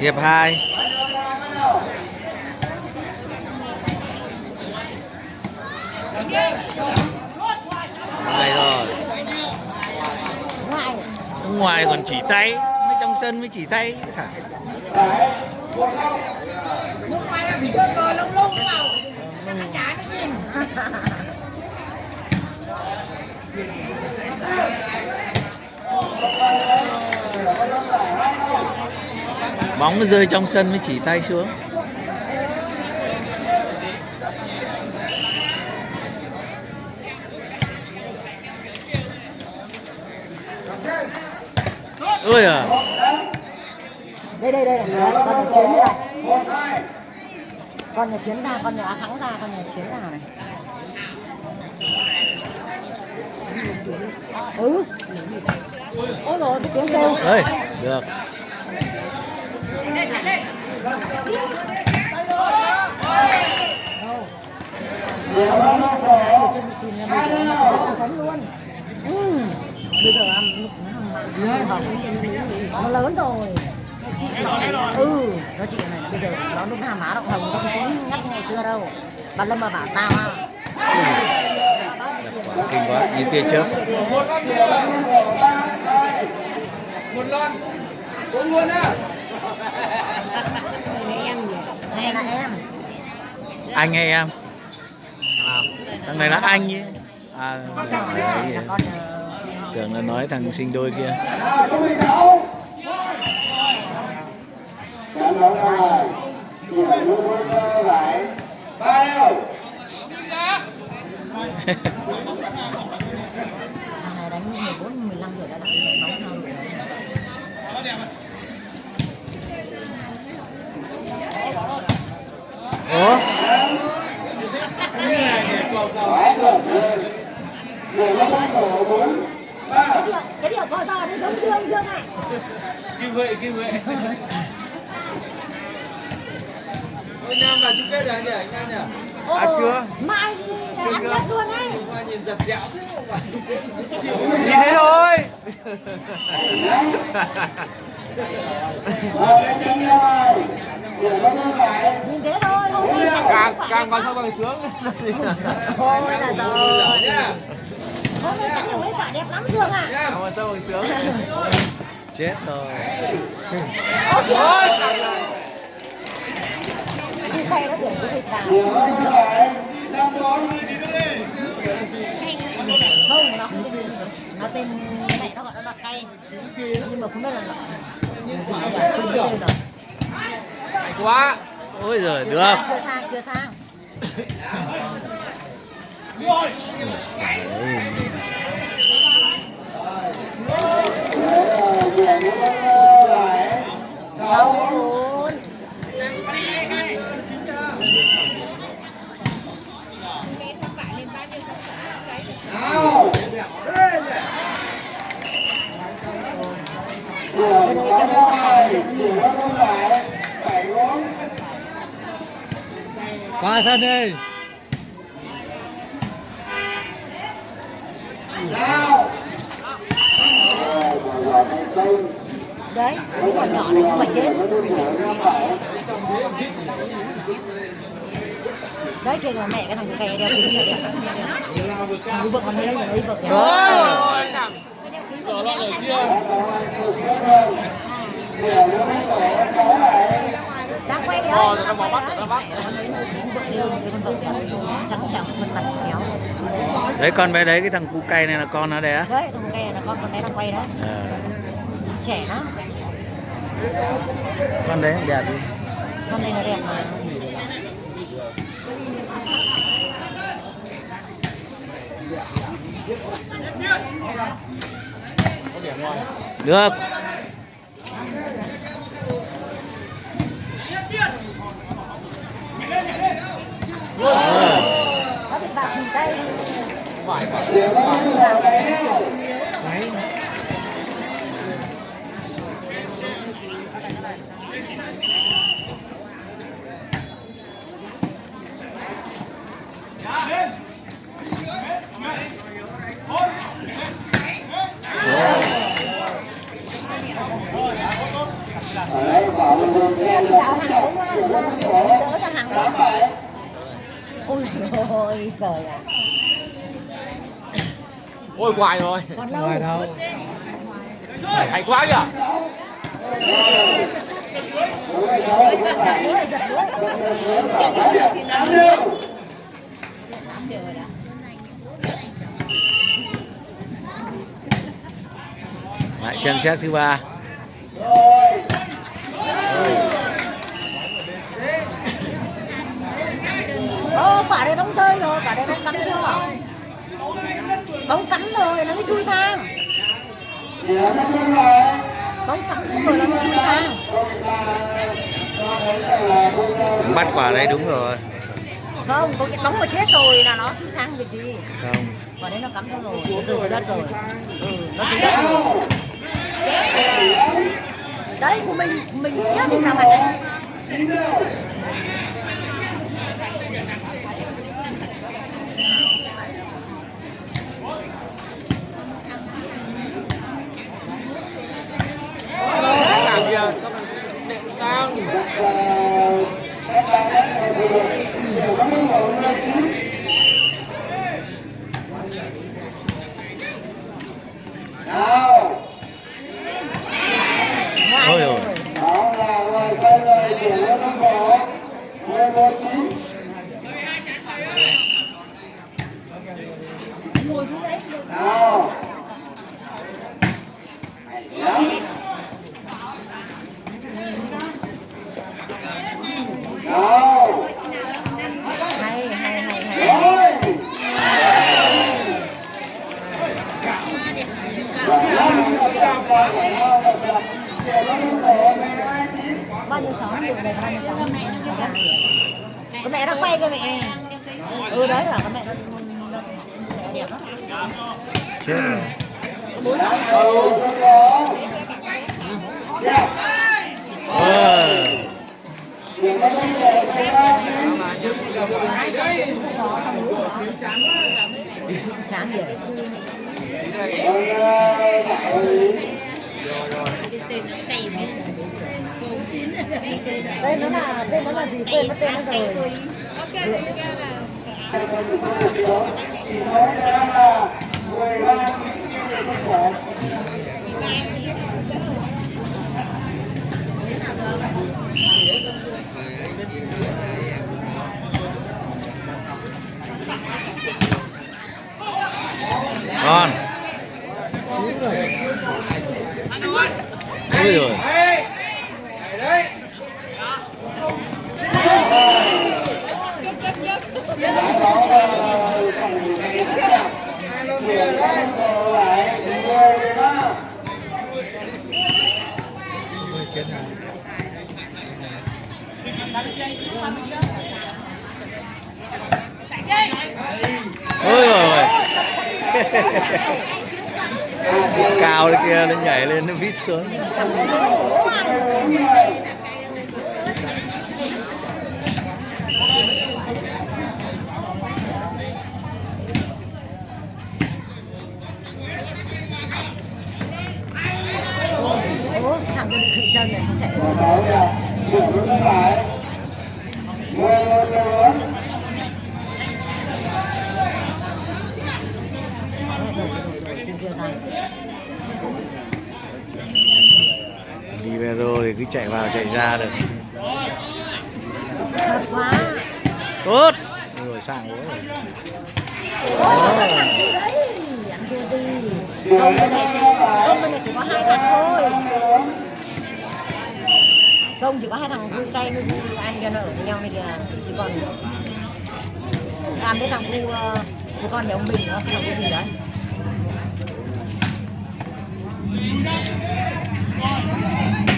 hiệp 2 Đây rồi. Ngoài còn chỉ tay Mới trong sân mới chỉ tay. Thả. mày là bị sơ cờ lông lông vào. Nó chả cái gì Bóng nó rơi trong sân mới chỉ tay xuống. Ôi à. Đây đây đây con nhà chiến đây này con nhà chiến ra con nhà thắng ra con nhà chiến ra này. Ừ. Ôi rồi cái tiếng kêu. Ơi được chân bị tìm ra bây giờ nó luôn ừ. bây giờ ăn nó lớn rồi ừ nó chị này bây giờ nó lúc nào má động hồng nó không tính ngắt như ngày xưa đâu bà lâm mà bảo tao à kinh quá nhìn tia chớp một lon uống luôn á, này là em anh hay em thằng này là anh chứ à, đấy, tưởng là nói thằng sinh đôi kia. Đánh 14 15 rồi đã lại cái điều có giò nó giống dương dương này kim huệ kim huệ Ôi Nam là chung kết rồi anh nhỉ anh Nam nhỉ à chưa mai thì ăn mất luôn ấy Hoa nhìn giật dẹo thế mà vào chung kết nhìn thế thôi nhìn thế thôi hôm nay nhìn thế thôi càng vào phải sau bằng sướng. Thôi là rồi nhá hôm nay chắc mấy quả đẹp lắm dương à nhá vào sau bằng sướng. Chết rồi. Ôi khay nó tưởng cái thịt chả không nó không tên nó tên mẹ nó gọi nó là cay. Nhưng mà không biết là nó gì nhỉ? Quên tên rồi. Hay quá ôi giời được chưa sang chưa sang sáu bốn cái đây cái đây trong này để nó nhìn qua sân đi đấy cái quả nhỏ này không phải chết. Đấy kìa là mẹ cái thằng kè đeo kính này thằng vợ còn đây đây. Lấy vợ rồi Giờ lon ở kia đang quay đấy Ờ, quay con vợ trắng trẻo khuôn mặt khéo đấy con bé đấy cái thằng cu cay này là con nó đấy á. Đấy thằng kè là con con bé đang quay đấy. Ờ, trẻ lắm. Con đấy đẹp đi. Con này là đẹp mà. Được đây vải vải đấy Ở đây bảo mình đừng theo dõi, đỡ cho hàng đấy ôi giời ạ. Ôi hoài rồi. Còn lâu. Ngoài đâu. Hay quá kìa lại xem xét thứ ba ô quả đấy bóng rơi rồi quả đấy bóng cắm chưa? Bóng cắm rồi nó mới chui sang. Bóng cắm rồi nó mới chui sang. Bắt quả đấy đúng rồi. Không có cái bóng mà chết rồi là nó chui sang việc gì? Không. Quả đấy nó cắm rồi nó rơi xuống đất rồi. Ừ nó xuống đất rồi. Chết rồi. Đấy của mình mình tiếc thì nào mặt đấy làm kìa sao lại nện sang ôi rồi hay hay hay hay bao nhiêu sáu được này bao nhiêu cái mẹ nó quay cái mẹ. Ừ đấy là cái mẹ nó nó- Chán đẹp lắm chết rồi rồi đây nó là tên nó là gì? Quên mất tên nó rồi. Ngon. Ôi rồi đấy đấy ôi rồi cao lên kia nó nhảy lên nó vít xuống Ủa, thằng kia bị khựng chân này không chạy Libero thì cứ chạy vào chạy ra được. Thật quá. Tốt. Rồi sang quá rồi. Kia công bên này công bên này chỉ có hai thằng thôi. Công chỉ có hai thằng vui cay với ăn cho nó ở với nhau này kìa. Chứ còn làm với thằng cu ờ, cu con nhà ông bình nữa thằng cu gì đấy. chết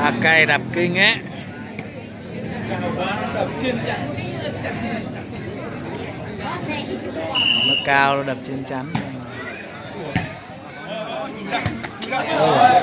à cây đập kinh á nó cao nó đập trên chắn Ôi.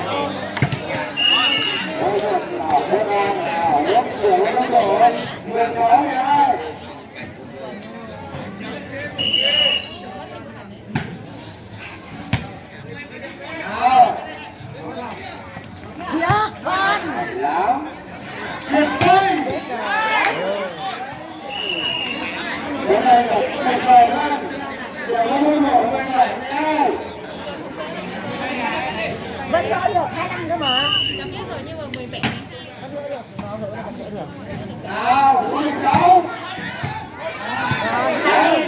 Nó gỡ được 25 cơ mà Chấm dứt rồi nhưng mà 17 Nó gỡ được, nó gỡ là sẽ được nào bốn mươi sáu Rồi, hai đi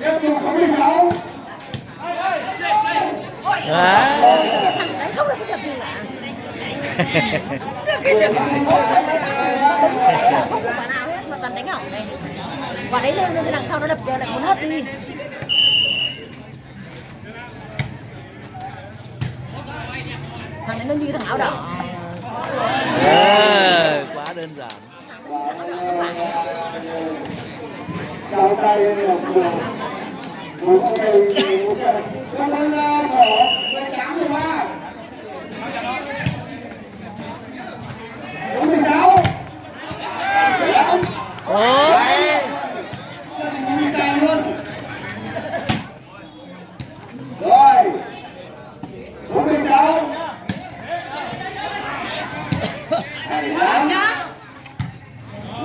tiếp tục sáu mươi sáu Đấy. Không cái gì cả không có quả nào hết mà toàn đánh ỏng này quả đấy lên lên đằng sau nó đập lại muốn hất đi thằng đấy nó như thằng áo đỏ yeah, quá đơn giản chào tay một người một người một người con con bỏ mười ba bốn mươi sáu Ố, chạy luôn rồi bốn mươi sáu hai lắm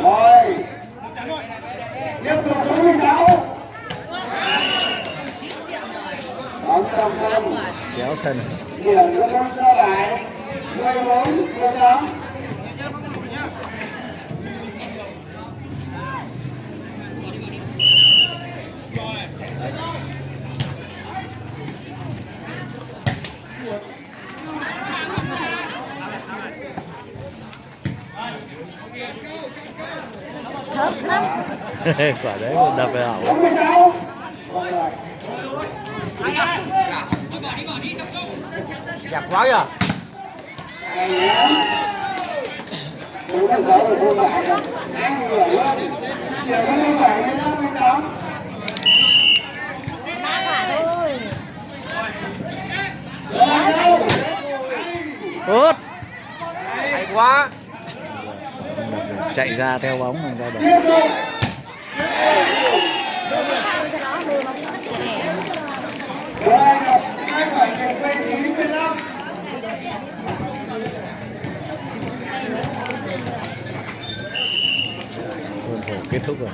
rồi tiếp tục bốn mươi sáu bóng trong sân kéo sân điểm cho con trở lại 14 18 thớp lắm quả đấy đập về hỏng 46 Chặt quá rồi. Đúng là giấu rồi không phải Đang người luôn Điểm không phải 15 18 đá quả thôi đá hay tốt Hay quá. chạy ra theo bóng làm sao được Tiếp tục cho nó đưa nó cũng rất nè Rồi Hai phải chạy quay 9 15 khuôn khổ kết thúc rồi.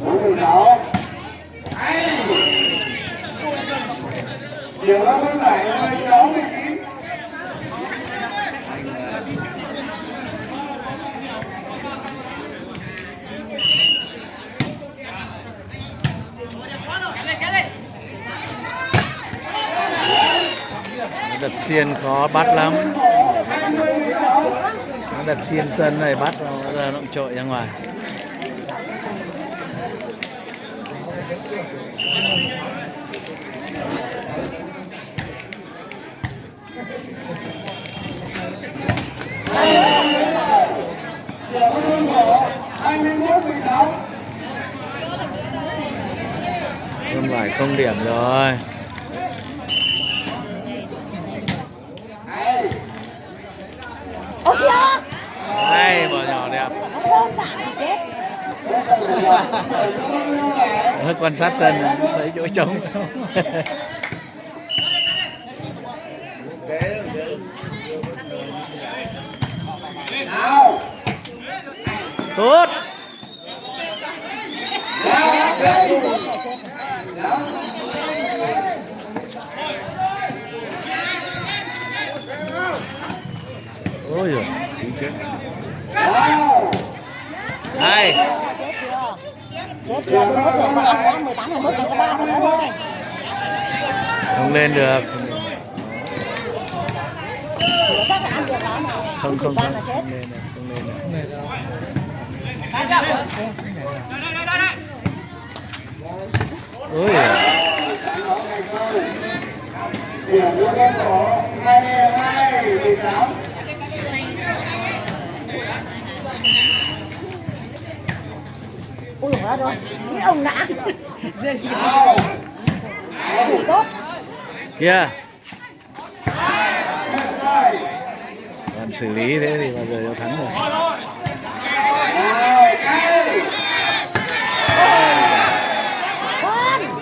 46 phải 16 19 đặt xiên khó bắt lắm đặt xiên sân này bắt nó ra nó trội ra ngoài. Không điểm rồi ô kìa hay bỏ nhỏ đẹp quan sát sân thấy chỗ trống. Tốt. Ôi giời. tí chết đây. Không lên được. Chắc là ăn được đó mà không không ba không là chết không lên được, không lên được. Ôi. Điểm nó 22 18 dồi rồi. Cái ông đã. Nào tốt. Kia còn xử lý thế thì bao giờ cho thắng con.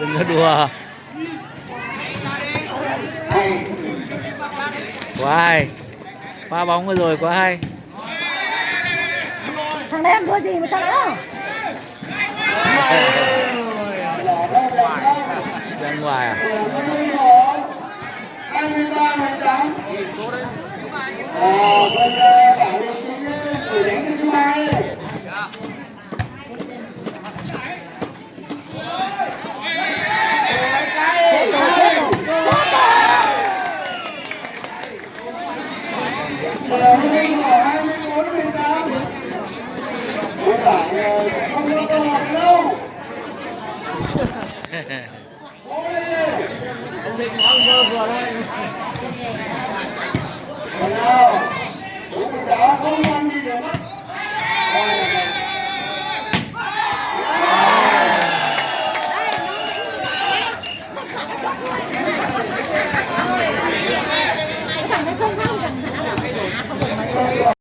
Đừng có đùa. Quá hay. Pha bóng vừa rồi quá hay. Thằng ăn thua gì mà cho nó Bỏ ra ngoài à hai mươi ba phần trăm à bên